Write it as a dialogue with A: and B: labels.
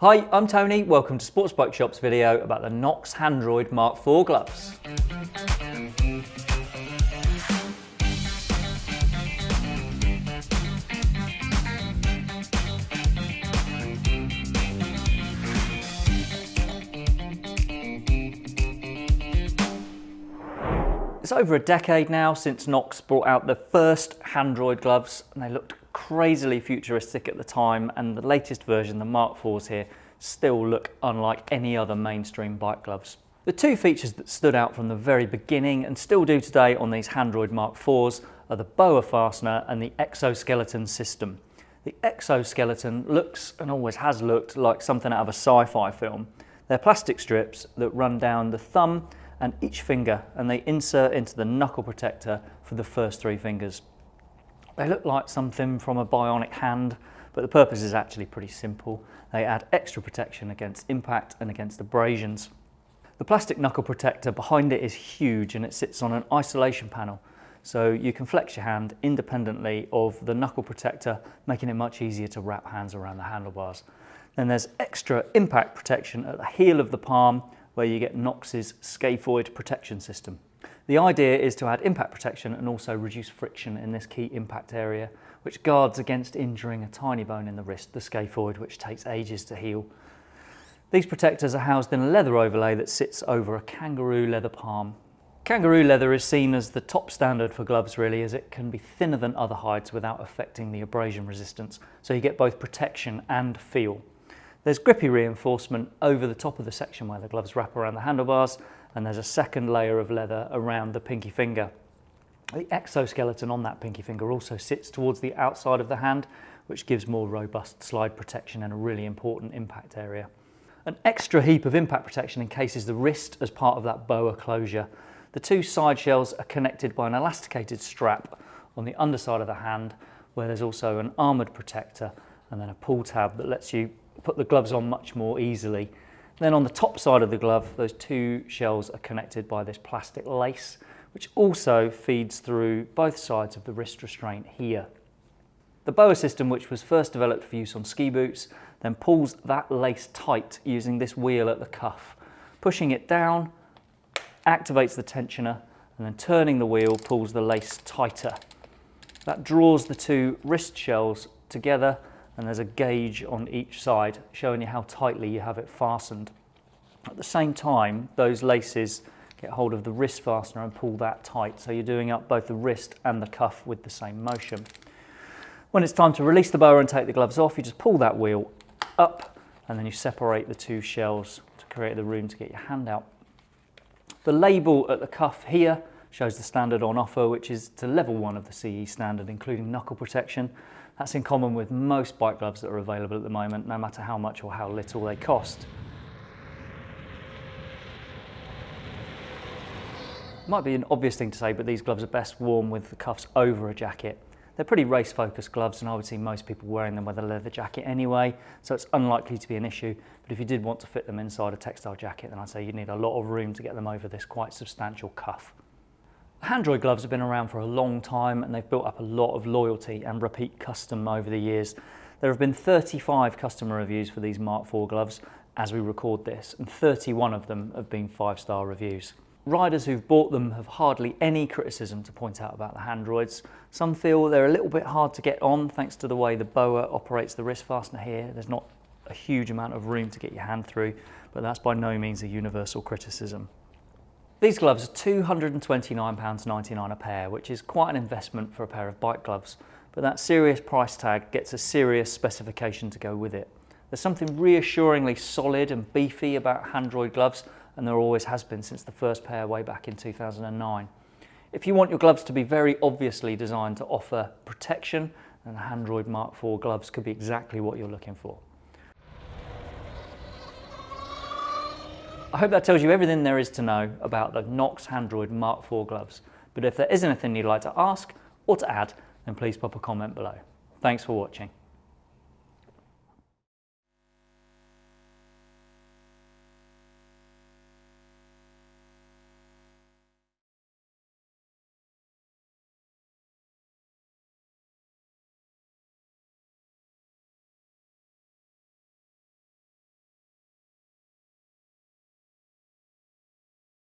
A: Hi, I'm Tony. Welcome to Sports Bike Shop's video about the Knox Handroid Mark IV gloves. It's over a decade now since Knox brought out the first Handroid gloves and they looked crazily futuristic at the time and the latest version, the Mark IVs here, still look unlike any other mainstream bike gloves. The two features that stood out from the very beginning and still do today on these Handroid Mark IVs are the BOA fastener and the exoskeleton system. The exoskeleton looks and always has looked like something out of a sci-fi film. They're plastic strips that run down the thumb and each finger and they insert into the knuckle protector for the first three fingers. They look like something from a bionic hand, but the purpose is actually pretty simple. They add extra protection against impact and against abrasions. The plastic knuckle protector behind it is huge and it sits on an isolation panel. So you can flex your hand independently of the knuckle protector, making it much easier to wrap hands around the handlebars. Then there's extra impact protection at the heel of the palm where you get Knox's scaphoid protection system. The idea is to add impact protection and also reduce friction in this key impact area, which guards against injuring a tiny bone in the wrist, the scaphoid, which takes ages to heal. These protectors are housed in a leather overlay that sits over a kangaroo leather palm. Kangaroo leather is seen as the top standard for gloves really as it can be thinner than other hides without affecting the abrasion resistance, so you get both protection and feel. There's grippy reinforcement over the top of the section where the gloves wrap around the handlebars and there's a second layer of leather around the pinky finger. The exoskeleton on that pinky finger also sits towards the outside of the hand, which gives more robust slide protection and a really important impact area. An extra heap of impact protection encases the wrist as part of that boa closure. The two side shells are connected by an elasticated strap on the underside of the hand, where there's also an armoured protector and then a pull tab that lets you put the gloves on much more easily then on the top side of the glove, those two shells are connected by this plastic lace, which also feeds through both sides of the wrist restraint here. The BOA system, which was first developed for use on ski boots, then pulls that lace tight using this wheel at the cuff. Pushing it down activates the tensioner and then turning the wheel pulls the lace tighter. That draws the two wrist shells together and there's a gauge on each side showing you how tightly you have it fastened. At the same time, those laces get hold of the wrist fastener and pull that tight, so you're doing up both the wrist and the cuff with the same motion. When it's time to release the boa and take the gloves off, you just pull that wheel up and then you separate the two shells to create the room to get your hand out. The label at the cuff here shows the standard on offer, which is to level one of the CE standard, including knuckle protection. That's in common with most bike gloves that are available at the moment, no matter how much or how little they cost. Might be an obvious thing to say, but these gloves are best worn with the cuffs over a jacket. They're pretty race focused gloves and I would see most people wearing them with a leather jacket anyway, so it's unlikely to be an issue. But if you did want to fit them inside a textile jacket, then I'd say you'd need a lot of room to get them over this quite substantial cuff. Handroid gloves have been around for a long time and they've built up a lot of loyalty and repeat custom over the years. There have been 35 customer reviews for these Mark IV gloves as we record this and 31 of them have been five-star reviews. Riders who've bought them have hardly any criticism to point out about the Handroids. Some feel they're a little bit hard to get on thanks to the way the BOA operates the wrist fastener here. There's not a huge amount of room to get your hand through, but that's by no means a universal criticism. These gloves are £229.99 a pair, which is quite an investment for a pair of bike gloves, but that serious price tag gets a serious specification to go with it. There's something reassuringly solid and beefy about Handroid gloves, and there always has been since the first pair way back in 2009. If you want your gloves to be very obviously designed to offer protection, then the Handroid Mark IV gloves could be exactly what you're looking for. I hope that tells you everything there is to know about the Knox Handroid Mark IV gloves. But if there is anything you'd like to ask or to add, then please pop a comment below. Thanks for watching.